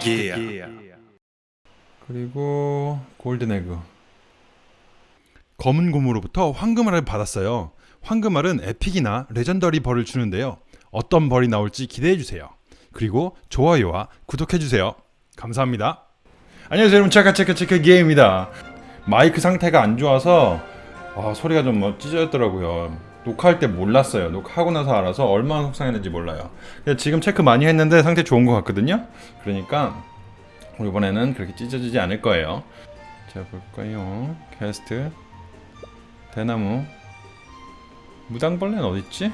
체크 기어 그리고 Golden Egg. 검은 곰으로부터 황금알을 받았어요. 황금알은 epic이나 legendary 벌을 주는데요. 어떤 벌이 나올지 기대해주세요. 그리고 좋아요와 구독해주세요. 감사합니다. 안녕하세요 여러분. 체크체크체크 기어입니다. 마이크 상태가 안 좋아서 아, 소리가 좀뭐 찢어졌더라고요 녹화할 때 몰랐어요. 녹화하고 나서 알아서 얼마나 속상했는지 몰라요. 지금 체크 많이 했는데 상태 좋은 것 같거든요. 그러니까 이번에는 그렇게 찢어지지 않을 거예요. 자 볼까요? 캐스트. 대나무. 무당벌레는 어딨지?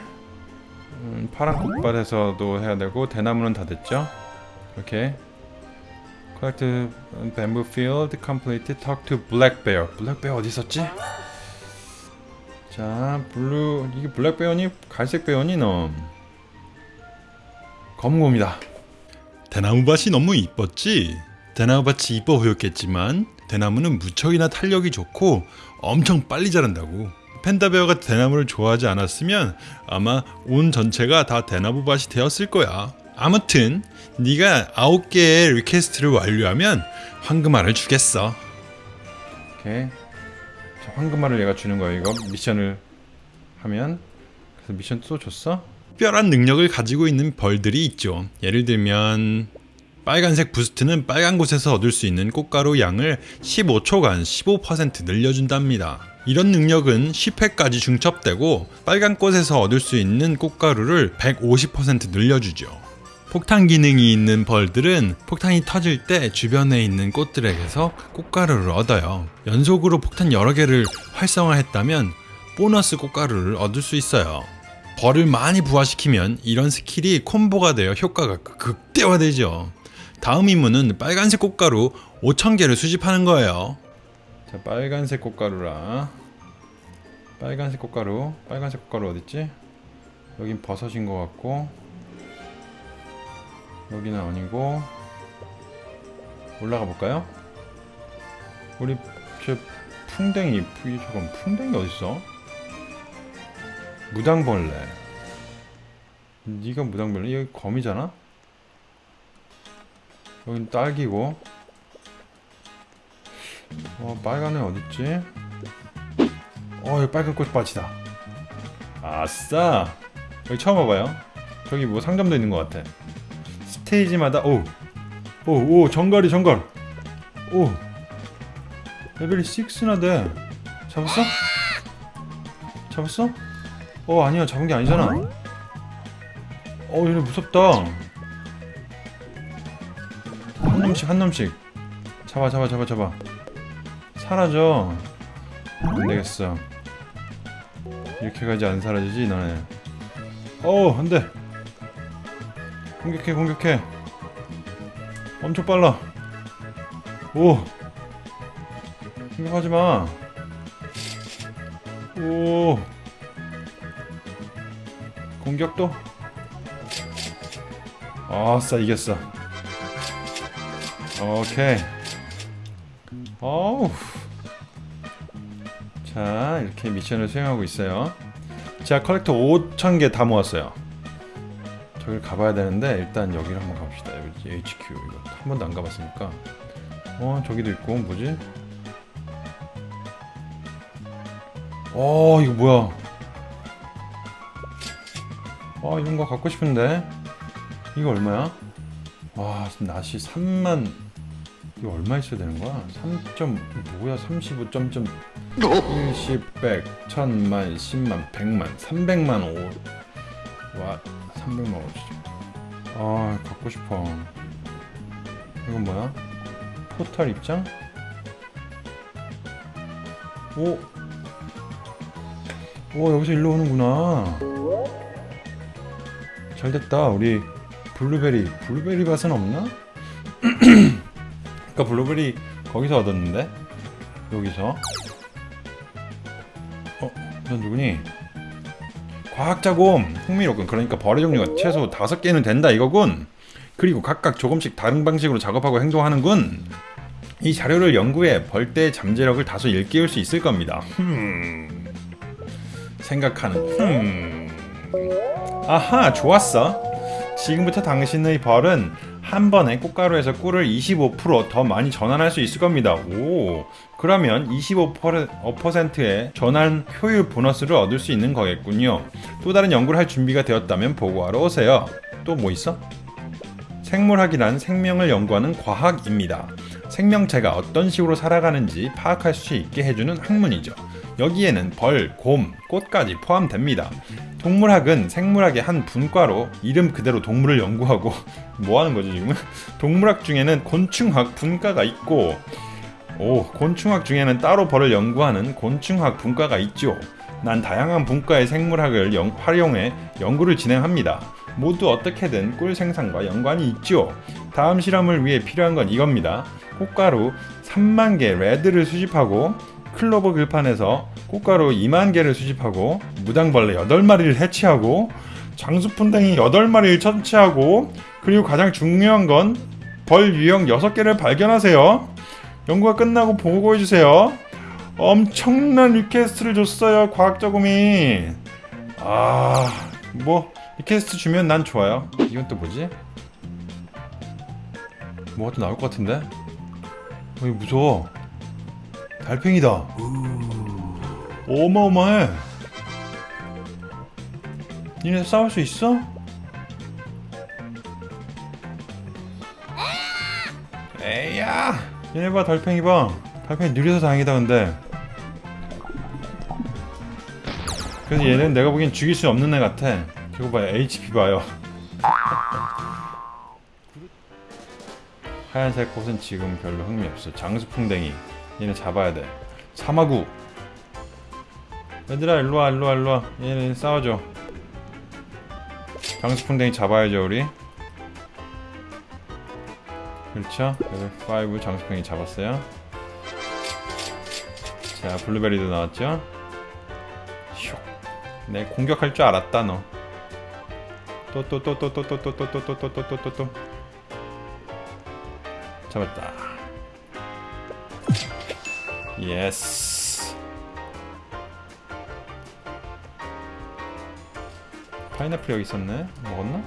음, 파란 꽃밭에서도 해야 되고 대나무는 다 됐죠? 이렇게. Collect bamboo field complete talk to black bear. black bear 어디 있었지? 자 blue 이게 black bear니 갈색 베어니 너 검곰이다. 대나무밭이 너무 이뻤지? 대나무밭이 이뻐 보였겠지만 대나무는 무척이나 탄력이 좋고 엄청 빨리 자란다고. panda bear가 대나무를 좋아하지 않았으면 아마 온 전체가 다 대나무밭이 되었을 거야. 아무튼 네가 아홉 개의 request를 완료하면 황금알을 주겠어. 오케이. 자, 황금알을 얘가 주는 거야 이거 미션을 하면 그래서 미션 또 줬어? 특별한 능력을 가지고 있는 벌들이 있죠 예를 들면 빨간색 부스트는 빨간 곳에서 얻을 수 있는 꽃가루 양을 15초간 15% 늘려준답니다. 이런 능력은 10회까지 중첩되고 빨간 꽃에서 얻을 수 있는 꽃가루를 150% 늘려주죠. 폭탄 기능이 있는 벌들은 폭탄이 터질 때 주변에 있는 꽃들에게서 꽃가루를 얻어요. 연속으로 폭탄 여러 개를 활성화했다면 보너스 꽃가루를 얻을 수 있어요. 벌을 많이 부화시키면 이런 스킬이 콤보가 되어 효과가 극대화되죠. 다음 임무는 빨간색 꽃가루 5,000개를 수집하는 거예요. 자, 빨간색 꽃가루라. 빨간색 꽃가루. 빨간색 꽃가루 어딨지? 여긴 버섯인 것 같고. 여기는 아니고. 올라가 볼까요? 우리 저 풍뎅이, 푸- 잠깐 풍뎅이 어딨어? 무당벌레. 네가 무당벌레? 여기 거미잖아? 여긴 딸기고 어 빨간 애 어딨지? 어 여기 빨간 꽃밭이다 아싸 여기 처음 와봐요 저기 뭐 상점도 있는 것 같아 스테이지마다 오 오 오 정갈이 정갈. 오. 레벨이 6나 돼. 잡았어? 잡았어? 어 아니야. 잡은 게 아니잖아. 어 얘네 무섭다. 한 놈씩 한 놈씩. 잡아 잡아 잡아 잡아. 사라져. 안되겠어. 이렇게 가지 안 사라지지 너네. 어우 안돼 공격해 공격해 엄청 빨라 오 공격하지마 오 공격도 아싸 이겼어 오케이. 어우. 자, 이렇게 미션을 수행하고 있어요. 자, collector 5,000개 다 모았어요. 저길 가봐야 되는데 일단 여기를 한번. 여기 HQ 이거 한 번도 안 가봤으니까. 어, 저기도 있고 뭐지? 어, 이거 뭐야? 아, 이런 거 갖고 싶은데. 이거 얼마야? 와, 낫이 3만 이거 얼마 있어야 되는 거야? 3점 뭐야 35 점점 10, 100, 1000만, 10만, 100만, 300만 5. 와, 300만 5. 아, 갖고 싶어. 이건 뭐야? 포탈 입장? 오. 오, 여기서 일로 오는구나. 잘 됐다. 우리 블루베리, 블루베리 밭은 없나? 아까 블루베리 거기서 얻었는데? 여기서? 어? 넌 누구니? 과학자곰! 흥미롭군. 그러니까 벌의 종류가 최소 다섯 개는 된다 이거군. 그리고 각각 조금씩 다른 방식으로 작업하고 행동하는군. 이 자료를 연구해 벌떼의 잠재력을 다소 일깨울 수 있을 겁니다. 흠... 생각하는 흠... 아하 좋았어. 지금부터 당신의 벌은 한 번에 꽃가루에서 꿀을 25%더 많이 전환할 수 있을 겁니다. 오, 그러면 25%의 전환 효율 보너스를 얻을 수 있는 거겠군요. 또 다른 연구를 할 준비가 되었다면 보고하러 오세요. 또 뭐 있어? 생물학이란 생명을 연구하는 과학입니다. 생명체가 어떤 식으로 살아가는지 파악할 수 있게 해주는 학문이죠. 여기에는 벌, 곰, 꽃까지 포함됩니다. 동물학은 생물학의 한 분과로 이름 그대로 동물을 연구하고 뭐 하는 거지 지금은? 동물학 중에는 곤충학 분과가 있고 오, 곤충학 중에는 따로 벌을 연구하는 곤충학 분과가 있죠. 난 다양한 분과의 생물학을 영, 활용해 연구를 진행합니다. 모두 어떻게든 꿀 생산과 연관이 있죠. 다음 실험을 위해 필요한 건 이겁니다. 꽃가루 3만 개 red를 수집하고 클로버 들판에서 꽃가루 2만 개를 수집하고 무당벌레 8마리를 처치하고 장수풍뎅이 8마리를 처치하고 그리고 가장 중요한 건 벌 유형 6개를 발견하세요. 연구가 끝나고 보고해주세요. 엄청난 request를 줬어요 과학자곰이 아뭐 request 주면 난 좋아요 이건 또 뭐지? 뭐가 또 나올 것 같은데? 어, 이거 무서워 달팽이다. 어마어마해. 니네 싸울 수 있어? 에이야! 얘네 봐 달팽이 봐. 달팽이 느려서 다행이다 근데. 그래서 얘는 내가 보기엔 죽일 수 없는 애 같아. 저거 봐요 HP 봐요. 하얀색 꽃은 지금 별로 흥미 없어. 장수풍뎅이 얘네 잡아야 돼 사마귀 얘들아 일로와 일로와 일로와 얘네 싸워줘 장수풍뎅이 잡아야죠 우리 그렇죠 레벨 5 장수풍뎅이 잡았어요 자 블루베리도 나왔죠 슉. 내 공격할 줄 알았다 너 또 또 또 또 또 또 또 또 또 또 또 또 또 또 잡았다 yes 파인애플 여기 있었네. 먹었나?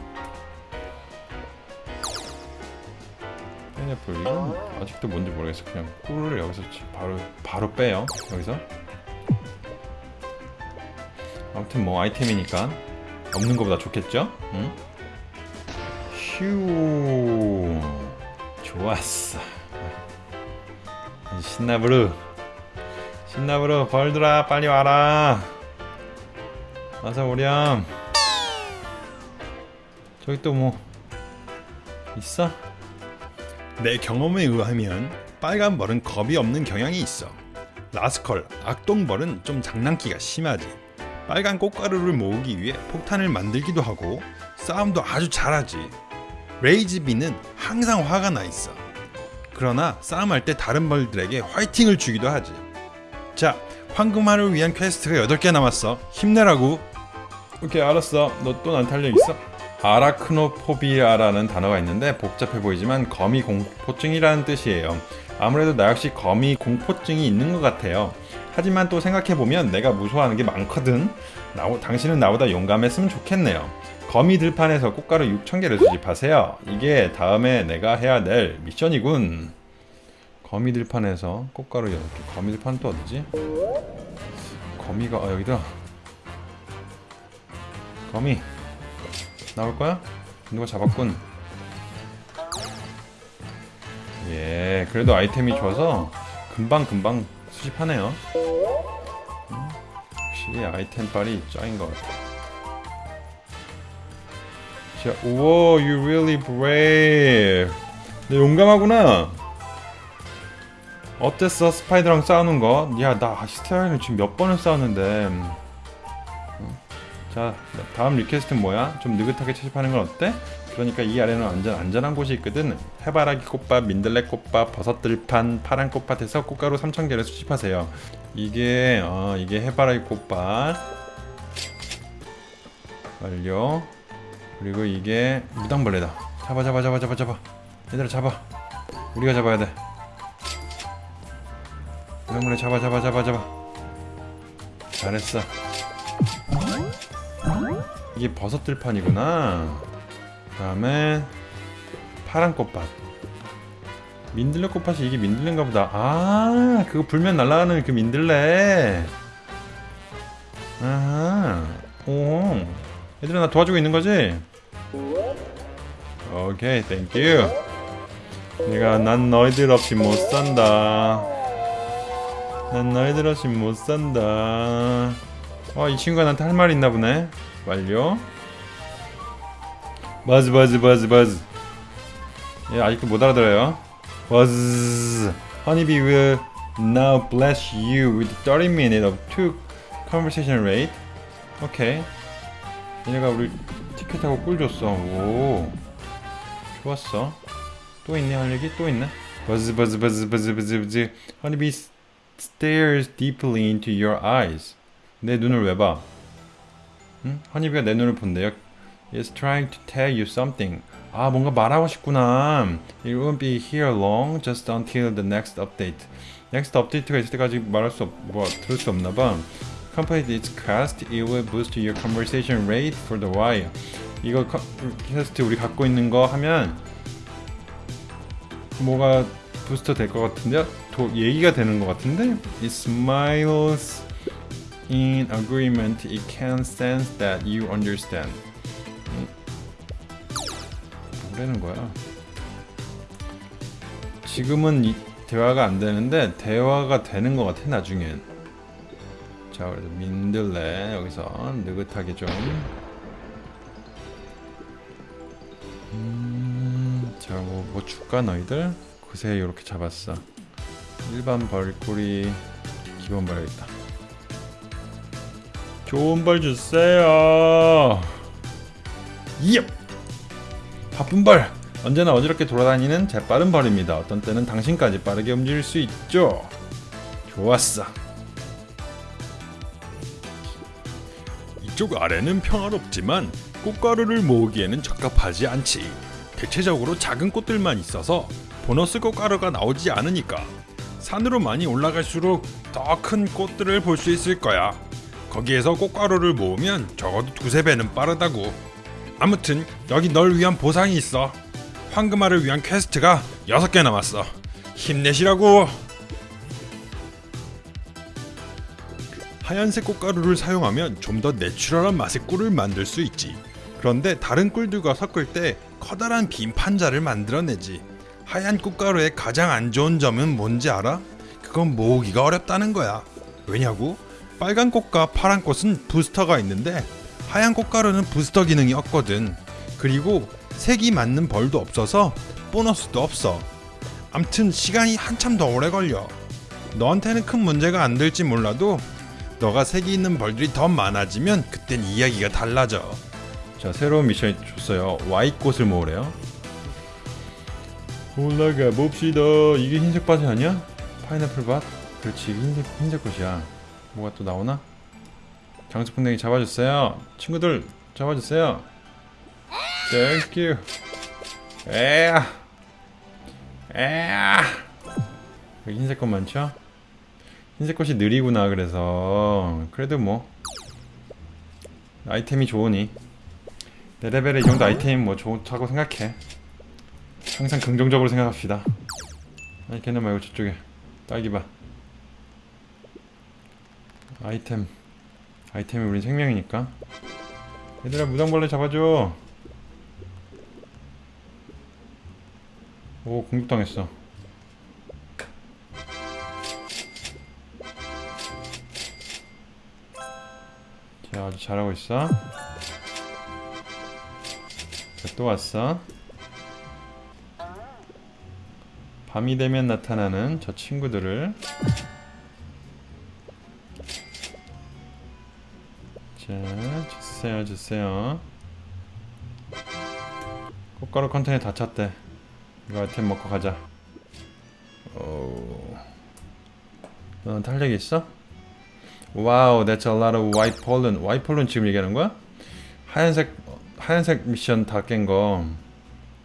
파인애플 이거 아직도 뭔지 모르겠어. 그냥 꿀을 여기서 바로 바로 빼요. 여기서. 아무튼 뭐 아이템이니까 없는 것보다 좋겠죠? 응? 휴. 좋았어. 신나부르 신나부르 벌들아 빨리 와라 어서 오렴 저기 또 뭐 있어? 내 경험에 의하면 빨간 벌은 겁이 없는 경향이 있어 Rascal 악동벌은 좀 장난기가 심하지 빨간 꽃가루를 모으기 위해 폭탄을 만들기도 하고 싸움도 아주 잘하지. Rage Bee는 항상 화가 나 있어. 그러나 싸움할 때 다른 벌들에게 화이팅을 주기도 하지. 자, 황금알을 위한 퀘스트가 8개 남았어. 힘내라고. 오케이, 알았어. 너 또난 탄력 있어? 아라크노포비아라는 단어가 있는데 복잡해 보이지만 거미 공포증이라는 뜻이에요. 아무래도 나 역시 거미 공포증이 있는 것 같아요. 하지만 또 생각해보면 내가 무서워하는 게 많거든 나, 당신은 나보다 용감했으면 좋겠네요 거미 들판에서 꽃가루 6,000개를 수집하세요 이게 다음에 내가 해야 될 미션이군 거미 들판에서 꽃가루 6개. 거미 들판 또 어디지? 거미가 아 여기다. 거미. 나올 거야? 누가 잡았군? 예 그래도 아이템이 좋아서 금방금방 수집하네요. 음, 확실히 아이템빨이 짱인 것 같아. 자, 우와 you really brave. 너 용감하구나 어땠어? spider랑 싸우는 거? 야 나 spider를 지금 몇 번을 싸웠는데. 음. 자 다음 request는 뭐야? 좀 느긋하게 채집하는 건 어때? 그러니까 이 아래는 완전 안전한 곳이 있거든. 해바라기 꽃밭, 민들레 꽃밭, 버섯들판, 파란 꽃밭에서 꽃가루 3,000개를 수집하세요. 이게 어, 이게 해바라기 꽃밭. 완료. 그리고 이게 무당벌레다. 잡아 잡아 잡아 잡아 잡아. 얘들아 잡아. 우리가 잡아야 돼 무당벌레 잡아 잡아 잡아 잡아. 잘했어. 이게 버섯들판이구나. 그 다음에 파란 꽃밭. 민들레 꽃밭이 이게 민들레인가 보다. 아 그거 불면 날아가는 그 민들레. 아하. 오. 얘들아 나 도와주고 있는 거지? 오케이 thank you 내가 난 너희들 없이 못 산다 난 너희들 없이 못 산다. 어이 친구가 나한테 할 말 있나 보네. 완료. buzz buzz buzz buzz. 얘 아직도 못 알아들어요. buzz. Honeybee will now bless you with 30 minutes of two conversation rate. 오케이 얘네가 우리 티켓하고 꿀 줬어. 오. 좋았어. 또 있네 할 얘기? 또 있네. 버즈 버즈 버즈 버즈 버즈 버즈. Honeybee stares deeply into your eyes 내 눈을 왜 봐? 응? 허니비가 내 눈을 본대요. Is trying to tell you something. 아 뭔가 말하고 싶구나. It won't be here long, just until the next update. Next update가 있을 때까지 말할 수 없, 뭐 들을 수 없나 봐. Complete its quest, it will boost your conversation rate for the while. 이거 커, 퀘스트 우리 갖고 있는 거 하면 뭐가 부스터 될 것 같은데요? 도, 얘기가 되는 것 같은데? It smiles in agreement, it can sense that you understand. 음. 뭐라는 거야? 지금은 이, 대화가 안 되는데 대화가 되는 것 같아 나중엔. 자, 그래서 민들레 여기서 느긋하게 좀. 음, 자, 뭐, 뭐 줄까 너희들? 그새 이렇게 잡았어. 일반 벌꿀이 기본 벌 있다. 좋은 벌 주세요. 예. 바쁜 벌. 언제나 어지럽게 돌아다니는 재빠른 벌입니다. 어떤 때는 당신까지 빠르게 움직일 수 있죠. 좋았어. 이쪽 아래는 평화롭지만 꽃가루를 모으기에는 적합하지 않지. 대체적으로 작은 꽃들만 있어서 보너스 꽃가루가 나오지 않으니까 산으로 많이 올라갈수록 더 큰 꽃들을 볼 수 있을 거야. 거기에서 꽃가루를 모으면 적어도 두세 배는 빠르다고. 아무튼 여기 널 위한 보상이 있어. 황금알을 위한 퀘스트가 6개 남았어. 힘내시라고. 하얀색 꽃가루를 사용하면 좀 더 natural한 맛의 꿀을 만들 수 있지. 그런데 다른 꿀들과 섞을 때 커다란 빈 판자를 만들어내지. 하얀 꽃가루의 가장 안 좋은 점은 뭔지 알아? 그건 모으기가 어렵다는 거야. 왜냐고? 빨간 꽃과 파란 꽃은 부스터가 있는데 하얀 꽃가루는 부스터 기능이 없거든. 그리고 색이 맞는 벌도 없어서 보너스도 없어. 암튼 시간이 한참 더 오래 걸려. 너한테는 큰 문제가 안 될지 몰라도 너가 색이 있는 벌들이 더 많아지면 그땐 이야기가 달라져. 자, 새로운 미션이 줬어요. 와이 꽃을 모으래요. 올라가 봅시다. 이게 흰색 밭이 아니야? 파인애플 밭? 그렇지, 흰색 흰색 꽃이야. 뭐가 또 나오나? 장수풍뎅이 잡아주세요. 친구들 잡아주세요. Thank you. 에야. 에야. 여기 흰색 꽃 많죠? 흰색 꽃이 느리구나 그래서 그래도 뭐 아이템이 좋으니 내 레벨에 이 정도 아이템이 뭐 좋다고 생각해. 항상 긍정적으로 생각합시다. 아니 걔네 말고 저쪽에. 딸기밭. 아이템. 아이템이 우린 생명이니까. 얘들아 무당벌레 잡아줘. 오 공격당했어. 자 아주 잘하고 있어. 자, 또 왔어 밤이 되면 나타나는 저 친구들을 자, 주세요, 주세요. 꽃가루 컨테이너 다 찼대. 이거 아이템 먹고 가자. 오. 너는 탄력 있어? wow, that's a lot of white pollen. white pollen 지금 얘기하는 거야? 하얀색 하얀색 미션 다 깬 거.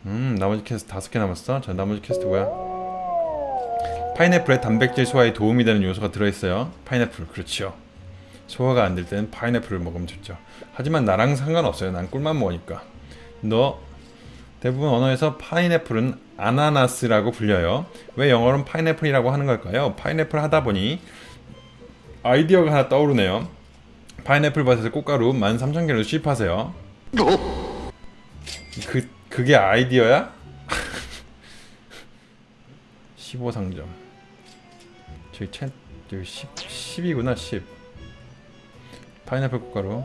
음, 나머지 퀘스트 다섯 개 남았어. 자, 나머지 퀘스트 뭐야? 파인애플에 단백질 소화에 도움이 되는 요소가 들어있어요. 파인애플, 그렇죠. 소화가 안 될 때는 파인애플을 먹으면 좋죠. 하지만 나랑 상관없어요. 난 꿀만 먹으니까. 너 대부분 언어에서 파인애플은 아나나스라고 불려요. 왜 영어로는 파인애플이라고 하는 걸까요? 파인애플 하다 보니 아이디어가 하나 떠오르네요. 파인애플 밭에서 꽃가루 13,000개를 수입하세요. 그 그게 아이디어야? 15상점. 저기 챗 저기 10 10이구나 10. 파인애플 꽃가루.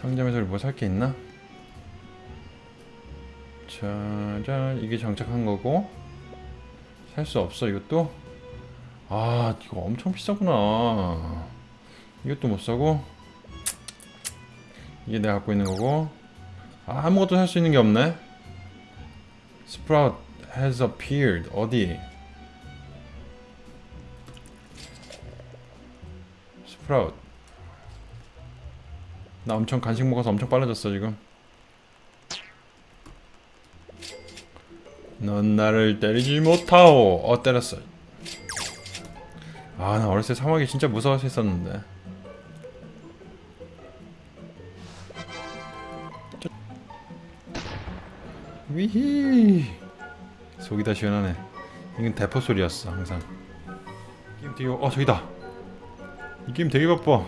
상점에서 뭐 살 게 있나? 짜잔 이게 장착한 거고. 살 수 없어 이것도? 아 이거 엄청 비싸구나. 이것도 못 사고. 이게 내가 갖고 있는 거고. 아, 아무것도 살 수 있는 게 없네. Sprout has appeared. 어디 Sprout 나 엄청 간식 먹어서 엄청 빨라졌어 지금. 넌 나를 때리지 못하오. 어 때렸어. 아 나 어렸을 때 사막이 진짜 무서워서 했었는데. 위히! 속이 다 시원하네. 이건 대포 소리였어 항상. 게임 되게 어 저기다 이 게임 되게 바빠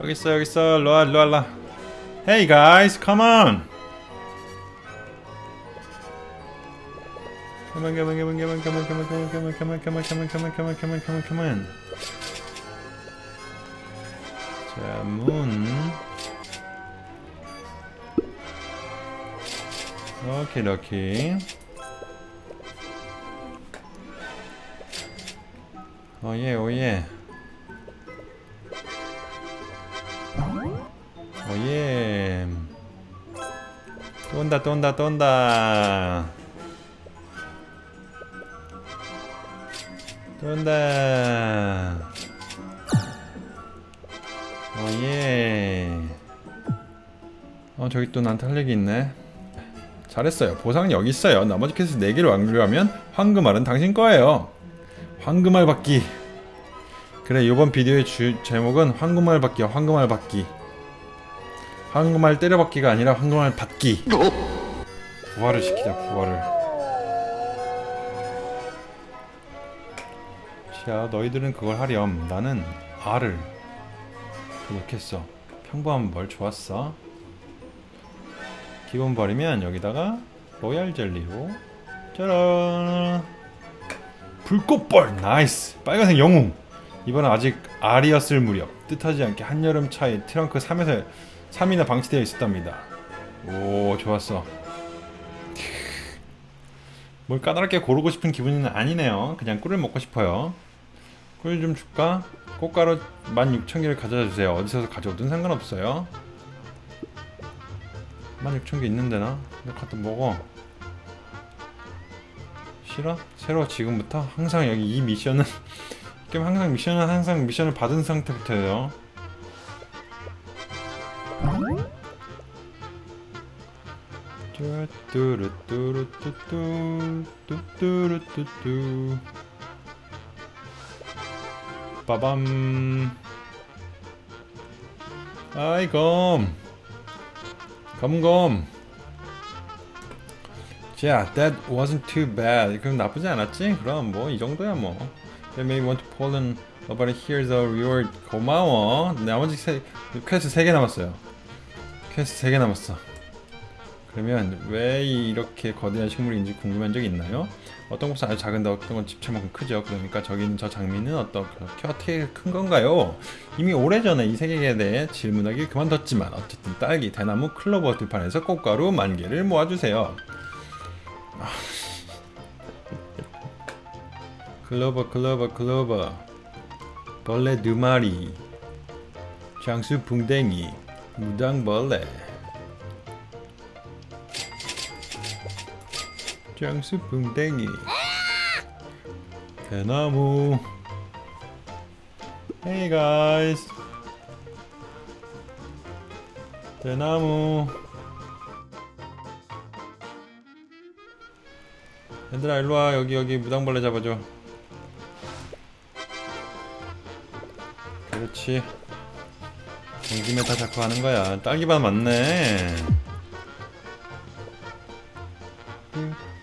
여기 있어 여기 있어 일로와 일로와 일로와 Hey guys come on Come on, come on, come on, come on, come on, come on, come on, come on, come on, come on, come on, come on, come on, come on, come on. 자, 문. 오케이, 오케이. Oh yeah, oh yeah. Oh yeah. 또 온다, 또 온다, 또 온다. 또 온다. Oh yeah. 어 저기 또 나한테 할 얘기 있네. 잘했어요. 보상은 여기 있어요. 나머지 퀘스트 4개를 완료하면 황금 알은 당신 거예요. 황금알 받기. 그래 이번 비디오의 주, 제목은 황금알 받기야. 황금알 받기. 황금알 때려받기가 아니라 황금알 받기. 부활을 시키자. 부활을. 자 너희들은 그걸 하렴 나는 R을 구독했어 평범한 벌 좋았어 기본 벌이면 여기다가 로얄 젤리로 짜란 불꽃벌 nice 빨간색 영웅 이번엔 아직 알이었을 무렵 뜻하지 않게 한여름 차에 트렁크 속에서 3일이나 방치되어 있었답니다 오 좋았어 뭘 까다롭게 고르고 싶은 기분은 아니네요 그냥 꿀을 먹고 싶어요 꿀 좀 줄까? 꽃가루 16,000개를 가져다 주세요. 어디서 가져오든 상관없어요. 16,000개 있는데 나? 너 갖다 먹어. 싫어? 새로 지금부터? 항상 여기 이 미션은 게임 항상 미션은 항상 미션을 받은 상태부터 해요. 뚜루뚜루뚜뚜뚜 뚜뚜루뚜뚜. 빠밤. 아이 검. 검검 자, that wasn't too bad. 그럼 나쁘지 않았지? 그럼 뭐 이 정도야 뭐. They may want to in about here's a reward. 고마워. 나머지 세, 퀘스트 3개 남았어요. 퀘스트 3개 남았어. 그러면 왜 이렇게 거대한 식물인지 궁금한 적 있나요? 어떤 곳은 아주 작은데 어떤 건 집채만큼 크죠. 그러니까 저기는 저 장미는 어떻게 어떻게 큰 건가요? 이미 오래전에 이 세계에 대해 질문하기 그만뒀지만 어쨌든 딸기, 대나무, 클로버 들판에서 꽃가루 만 개를 모아주세요. 아. 클로버 클로버 클로버. 벌레 두 마리. 장수 붕댕이. 무당벌레. 장수 붕댕이. 대나무. Hey guys. 대나무 얘들아 일로와. 여기 여기 무당벌레 잡아줘. 그렇지. 온 김에 다 잡고 하는 거야. 딸기밭 맞네.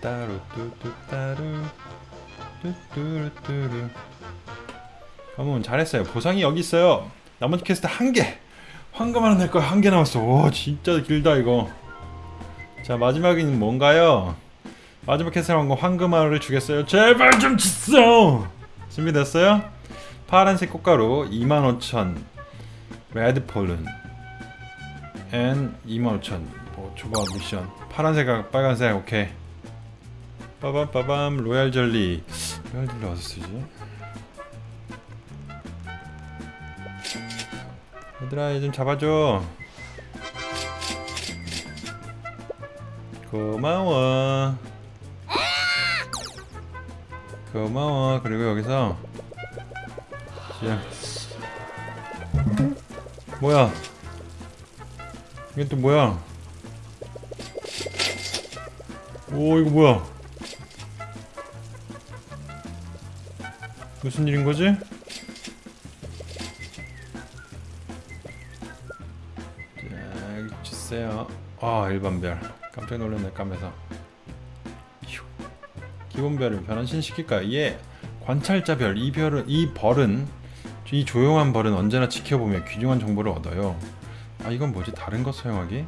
따루 뚜뚜 따루. 뚜뚜루뚜루. 가문 잘했어요. 보상이 여기 있어요. 나머지 퀘스트 한개. 황금 하나 낼 거야. 한 개 남았어. 오 진짜 길다 이거. 자 마지막은 뭔가요 마지막 퀘스트 한거 황금알을 주겠어요. 제발 좀 주세요 준비됐어요? 파란색 꽃가루 25,000 레드폴른 and 25,000 뭐 초밥 미션. 파란색하고 빨간색 오케이. 빠밤 빠밤 로얄 젤리. 로얄 젤리 어디서 쓰지? 얘들아 얘 좀 잡아줘. 고마워 고마워. 그리고 여기서 자 뭐야? 이게 또 뭐야? 오 이거 뭐야? 무슨 일인 거지? 자 주세요. 아 일반별. 깜짝 놀랐네 까매서. 휴. 기본별을 변환시킬까요? 예 관찰자별 이 별은 이 벌은 이 조용한 벌은 언제나 지켜보며 귀중한 정보를 얻어요 아 이건 뭐지 다른 것 사용하기?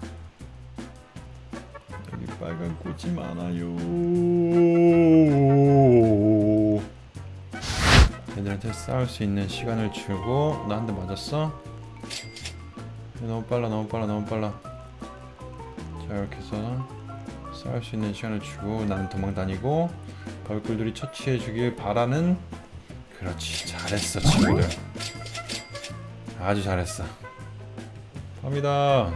여기 빨간 꽃이 많아요 얘들한테 싸울 수 있는 시간을 주고 나 한 대 맞았어? 얘 너무 빨라 너무 빨라 너무 빨라 자 이렇게 해서 싸울 수 있는 시간을 주고 나는 도망 다니고 벌꿀들이 처치해 주길 바라는 그렇지 잘했어 친구들. 아주 잘했어. 갑니다.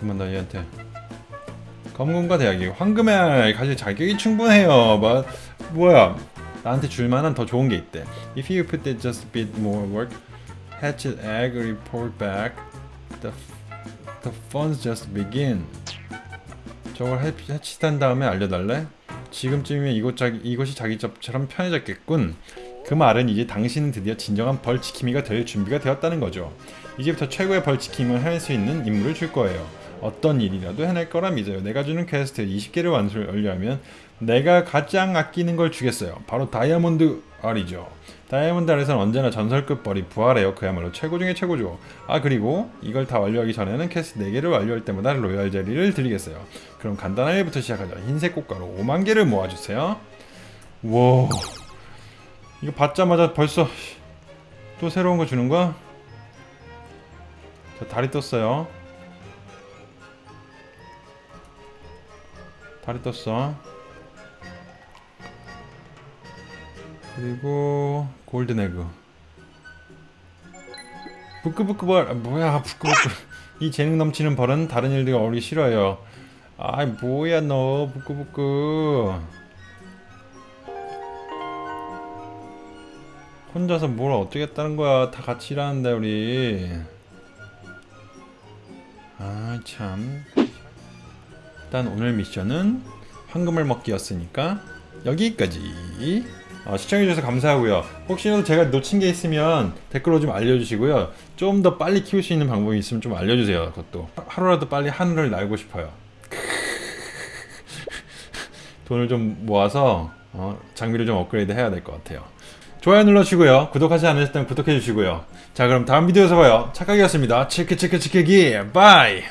그만 나 얘한테. 검금과 대학이 황금알 가질 자격이 충분해요. 뭐, 뭐야? 나한테 줄 만한 더 좋은 게 있대. If you put it just a bit more work hatch an egg report back the, the fun's just begin 저걸 해- 해치한 다음에 알려달래? 지금쯤이면 이곳 자기, 이것이 자기 집처럼 편해졌겠군. 그 말은 이제 당신은 드디어 진정한 벌지킴이가 될 준비가 되었다는 거죠. 이제부터 최고의 벌지킴을 해낼 수 있는 임무를 줄 거예요. 어떤 일이라도 해낼 거라 믿어요. 내가 주는 퀘스트 20개를 완수하려면 내가 가장 아끼는 걸 주겠어요. 바로 다이아몬드 알이죠. 다이아몬드 알에서는 언제나 전설급 벌이 부활해요. 그야말로 최고 중에 최고죠. 아 그리고 이걸 다 완료하기 전에는 퀘스트 4개를 완료할 때마다 로얄 젤리를 드리겠어요. 그럼 간단한 일부터 시작하자. 흰색 꽃가루 5만 개를 모아주세요. 와 이거 받자마자 벌써 또 새로운 거 주는 거야? 자 다리 떴어요. 다리 떴어. 그리고 골든 에그. 부끄부끄 벌 아, 뭐야 부끄부끄. 이 재능 넘치는 벌은 다른 일들과 어울리기 싫어요. 아이 뭐야 너 부끄부끄. 혼자서 뭘 어떻게 했다는 거야. 다 같이 일하는데 우리. 아참. 일단 오늘 미션은 황금을 먹기였으니까 여기까지 어, 시청해주셔서 감사하고요 혹시라도 제가 놓친 게 있으면 댓글로 좀 알려주시고요 좀 더 빨리 키울 수 있는 방법이 있으면 좀 알려주세요 그것도 하루라도 빨리 하늘을 날고 싶어요 돈을 좀 모아서 어, 장비를 좀 업그레이드 해야 될 것 같아요. 좋아요 눌러주시고요. 구독하지 않으셨다면 구독해주시고요. 자 그럼 다음 비디오에서 봐요. 착각이었습니다. 치크 치크 치크기 bye